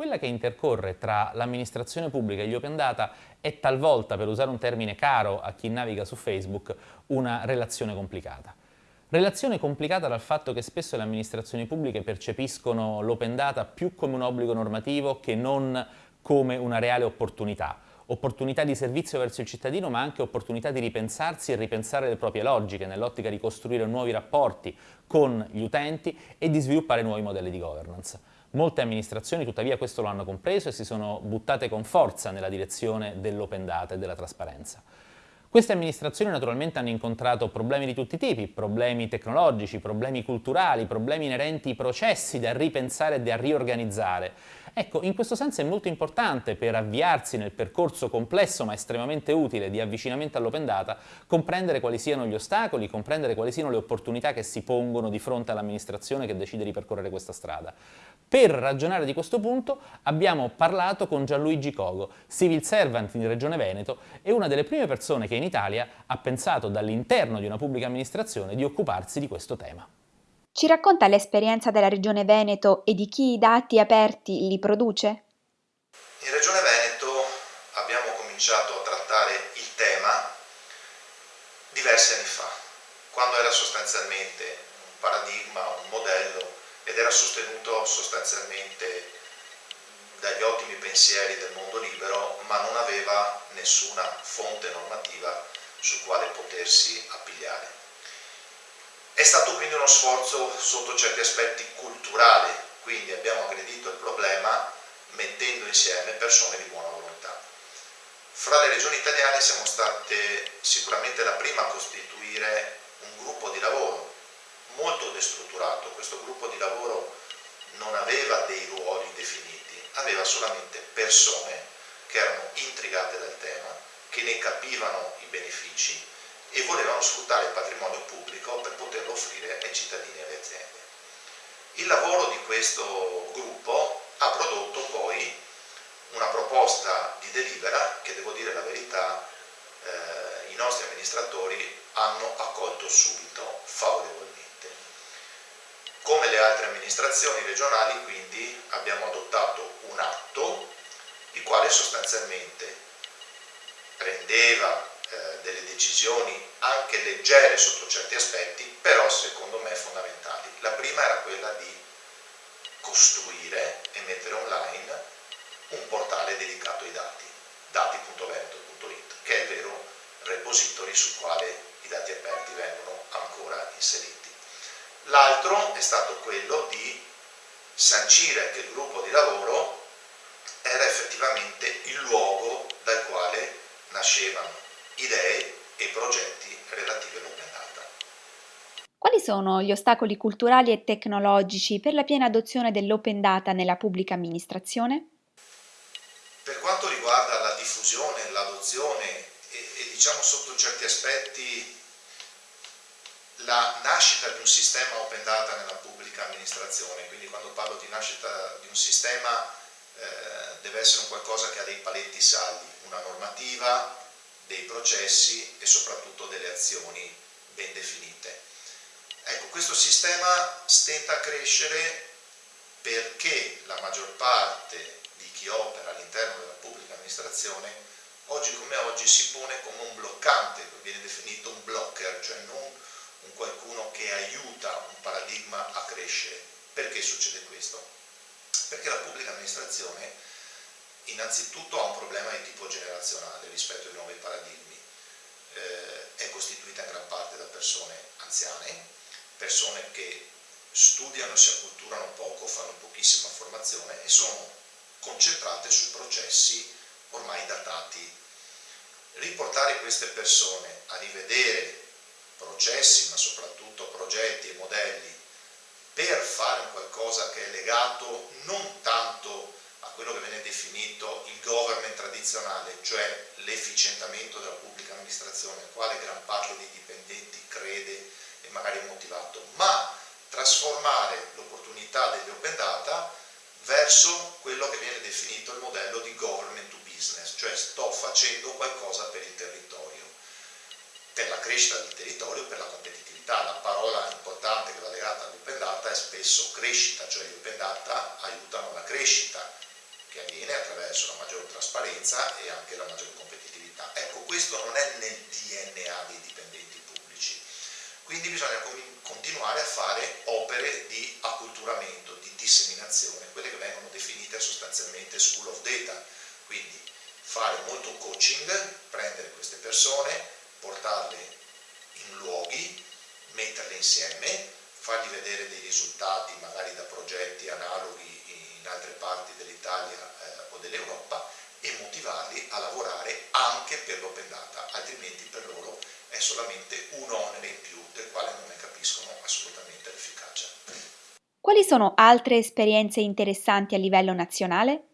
Quella che intercorre tra l'amministrazione pubblica e gli open data è talvolta, per usare un termine caro a chi naviga su Facebook, una relazione complicata. Relazione complicata dal fatto che spesso le amministrazioni pubbliche percepiscono l'open data più come un obbligo normativo che non come una reale opportunità. Opportunità di servizio verso il cittadino ma anche opportunità di ripensarsi e ripensare le proprie logiche nell'ottica di costruire nuovi rapporti con gli utenti e di sviluppare nuovi modelli di governance. Molte amministrazioni tuttavia questo lo hanno compreso e si sono buttate con forza nella direzione dell'open data e della trasparenza. Queste amministrazioni naturalmente hanno incontrato problemi di tutti i tipi, problemi tecnologici, problemi culturali, problemi inerenti ai processi da ripensare e da riorganizzare Ecco, in questo senso è molto importante per avviarsi nel percorso complesso ma estremamente utile di avvicinamento all'open data comprendere quali siano gli ostacoli, comprendere quali siano le opportunità che si pongono di fronte all'amministrazione che decide di percorrere questa strada. Per ragionare di questo punto abbiamo parlato con Gianluigi Cogo, civil servant in Regione Veneto e una delle prime persone che in Italia ha pensato dall'interno di una pubblica amministrazione di occuparsi di questo tema. Ci racconta l'esperienza della Regione Veneto e di chi i dati aperti li produce? In Regione Veneto abbiamo cominciato a trattare il tema diversi anni fa, quando era sostanzialmente un paradigma, un modello ed era sostenuto sostanzialmente dagli ottimi pensieri del mondo libero, ma non aveva nessuna fonte normativa su quale potersi appigliare. È stato quindi uno sforzo sotto certi aspetti culturale, quindi abbiamo aggredito il problema mettendo insieme persone di buona volontà. Fra le regioni italiane siamo state sicuramente la prima a costituire un gruppo di lavoro molto destrutturato. Questo gruppo di lavoro non aveva dei ruoli definiti, aveva solamente persone che erano intrigate dal tema, che ne capivano i benefici e volevano sfruttare il patrimonio pubblico per poterlo offrire ai cittadini e alle aziende. Il lavoro di questo gruppo ha prodotto poi una proposta di delibera che, devo dire la verità, eh, i nostri amministratori hanno accolto subito favorevolmente. Come le altre amministrazioni regionali quindi abbiamo adottato un atto il quale sostanzialmente prendeva eh, delle decisioni anche leggere sotto certi aspetti, però secondo me fondamentali. La prima era quella di costruire e mettere online un portale dedicato ai dati, dati.veneto.it, che è il vero repository sul quale i dati aperti vengono ancora inseriti. L'altro è stato quello di sancire che il gruppo di lavoro era effettivamente il luogo dal quale nascevano idee e progetti relativi all'open data. Quali sono gli ostacoli culturali e tecnologici per la piena adozione dell'open data nella pubblica amministrazione? Per quanto riguarda la diffusione, l'adozione e, e diciamo sotto certi aspetti la nascita di un sistema open data nella pubblica amministrazione, quindi quando parlo di nascita di un sistema eh, deve essere un qualcosa che ha dei paletti saldi, una normativa, dei processi e soprattutto delle azioni ben definite. Ecco, questo sistema stenta a crescere perché la maggior parte di chi opera all'interno della pubblica amministrazione oggi come oggi si pone come un bloccante, viene definito un blocker, cioè non un qualcuno che aiuta un paradigma a crescere. Perché succede questo? Perché la pubblica amministrazione innanzitutto ha un problema di tipo generazionale rispetto ai nuovi paradigmi. Eh, è costituita in gran parte da persone anziane, persone che studiano e si acculturano poco, fanno pochissima formazione e sono concentrate su processi ormai datati. Riportare queste persone a rivedere processi, ma soprattutto progetti e modelli per fare un qualcosa che è legato non tanto a quello che viene definito il government tradizionale, cioè l'efficientamento della pubblica amministrazione, al quale gran parte dei dipendenti crede e magari è motivato, ma trasformare l'opportunità degli open data verso quello che viene definito il modello di government to business, cioè sto facendo qualcosa per il territorio, per la crescita del territorio, per la competitività. La parola importante che va legata all'open data è spesso crescita, cioè gli open data aiutano la crescita trasparenza e anche la maggiore competitività. Ecco, questo non è nel DNA dei dipendenti pubblici, quindi bisogna continuare a fare opere di acculturamento, di disseminazione, quelle che vengono definite sostanzialmente school of data, quindi fare molto coaching, prendere queste persone, portarle in luoghi, metterle insieme, fargli vedere dei risultati magari da progetti analoghi in altre parti dell'Italia eh, o dell'Europa e motivarli a lavorare anche per l'open data, altrimenti per loro è solamente un onere in più del quale non ne capiscono assolutamente l'efficacia. Quali sono altre esperienze interessanti a livello nazionale?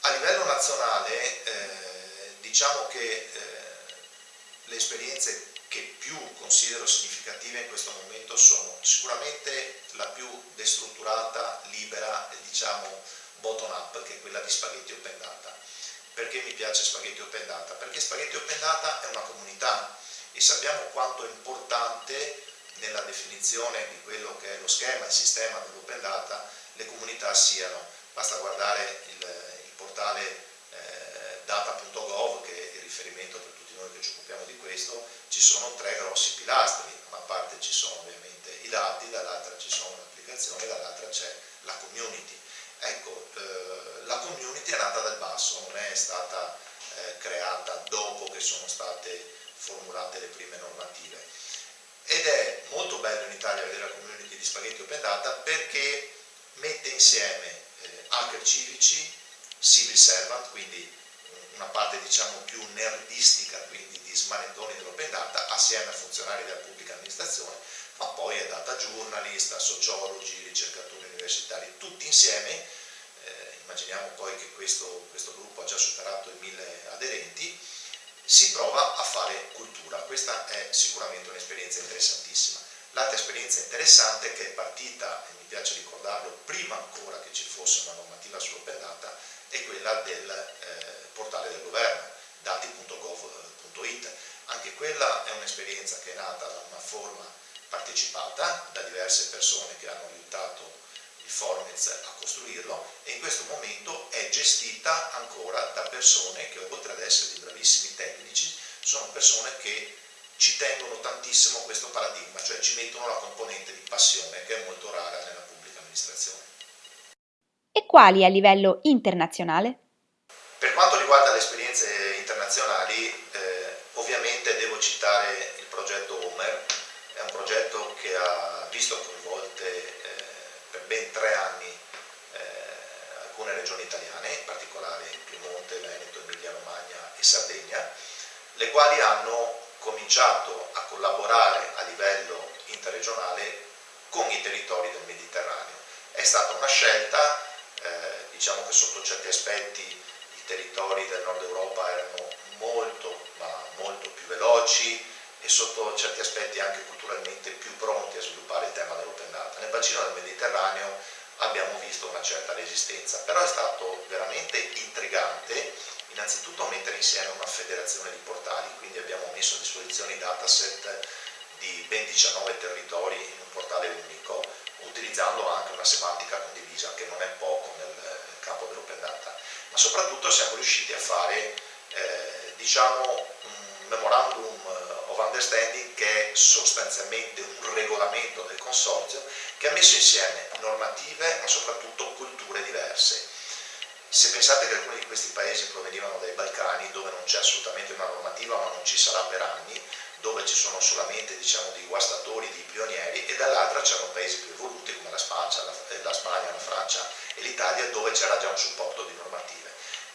A livello nazionale eh, diciamo che eh, le esperienze che più considero significative in questo momento sono sicuramente la più destrutturata, libera e diciamo bottom up che è quella di Spaghetti Open Data. Perché mi piace Spaghetti Open Data? Perché Spaghetti Open Data è una comunità e sappiamo quanto è importante nella definizione di quello che è lo schema, il sistema dell'open data, le comunità siano. Basta guardare il, il portale eh, data.gov che riferimento per tutti noi che ci occupiamo di questo, ci sono tre grossi pilastri, da una parte ci sono ovviamente i dati, dall'altra ci sono le applicazioni, dall'altra c'è la community. Ecco, eh, la community è nata dal basso, non è stata eh, creata dopo che sono state formulate le prime normative ed è molto bello in Italia vedere la community di Spaghetti Open Data perché mette insieme eh, hacker civici, civil servant, quindi una parte diciamo più nerdistica, quindi di smanettoni dell'open data, assieme a funzionari della pubblica amministrazione, ma poi è data journalist, sociologi, ricercatori universitari, tutti insieme, eh, immaginiamo poi che questo, questo gruppo ha già superato i mille aderenti, si prova a fare cultura. Questa è sicuramente un'esperienza interessantissima. L'altra esperienza interessante che è partita, e mi piace ricordarlo, prima ancora che ci fosse una normativa sull'open data, è quella del eh, portale del governo, dati.gov.it. Anche quella è un'esperienza che è nata da una forma partecipata da diverse persone che hanno aiutato il Formez a costruirlo e in questo momento è gestita ancora da persone che oltre ad essere dei bravissimi tecnici sono persone che ci tengono tantissimo questo paradigma, cioè ci mettono la componente di passione che è molto rara nella pubblica amministrazione. E quali a livello internazionale? Per quanto riguarda le citare il progetto Homer, è un progetto che ha visto coinvolte per ben tre anni eh, alcune regioni italiane, in particolare Piemonte, Veneto, Emilia Romagna e Sardegna, le quali hanno cominciato a collaborare a livello interregionale con i territori del Mediterraneo. È stata una scelta, eh, diciamo che sotto certi aspetti i territori del nord Europa erano molto, ma molto più veloci, e sotto certi aspetti anche culturalmente più pronti a sviluppare il tema dell'open data. Nel bacino del Mediterraneo abbiamo visto una certa resistenza, però è stato veramente intrigante innanzitutto mettere insieme una federazione di portali, quindi abbiamo messo a disposizione i dataset di ben 19 territori in un portale unico, utilizzando anche una semantica condivisa che non è poco nel campo dell'open data, ma soprattutto siamo riusciti a fare eh, diciamo, memorandum of Understanding che è sostanzialmente un regolamento del consorzio che ha messo insieme normative ma soprattutto culture diverse. Se pensate che alcuni di questi paesi provenivano dai Balcani dove non c'è assolutamente una normativa ma non ci sarà per anni, dove ci sono solamente diciamo, dei guastatori, dei pionieri e dall'altra c'erano paesi più evoluti come la Spagna, la, eh, la, Spagna, la Francia e l'Italia dove c'era già un supporto di normative.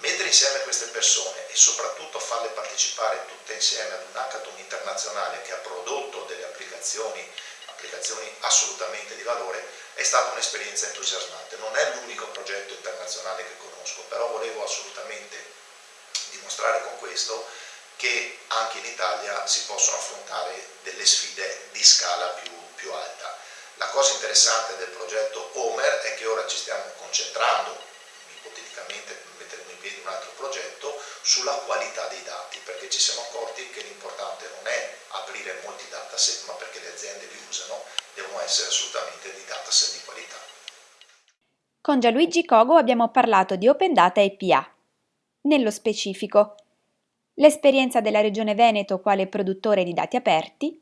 Mettere insieme queste persone e soprattutto farle partecipare tutte insieme ad un hackathon internazionale che ha prodotto delle applicazioni, applicazioni assolutamente di valore, è stata un'esperienza entusiasmante. Non è l'unico progetto internazionale che conosco, però volevo assolutamente dimostrare con questo che anche in Italia si possono affrontare delle sfide di scala più, più alta. La cosa interessante del progetto Homer è che ora ci stiamo concentrando, ipoteticamente in piedi un altro progetto sulla qualità dei dati, perché ci siamo accorti che l'importante non è aprire molti dataset, ma perché le aziende li usano, devono essere assolutamente dei dataset di qualità. Con Gianluigi Cogo abbiamo parlato di Open Data e PA. nello specifico, l'esperienza della Regione Veneto quale produttore di dati aperti,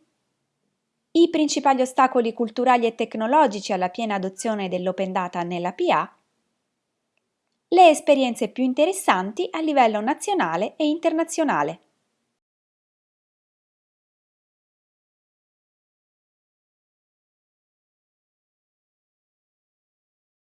i principali ostacoli culturali e tecnologici alla piena adozione dell'open data nella PA, le esperienze più interessanti a livello nazionale e internazionale.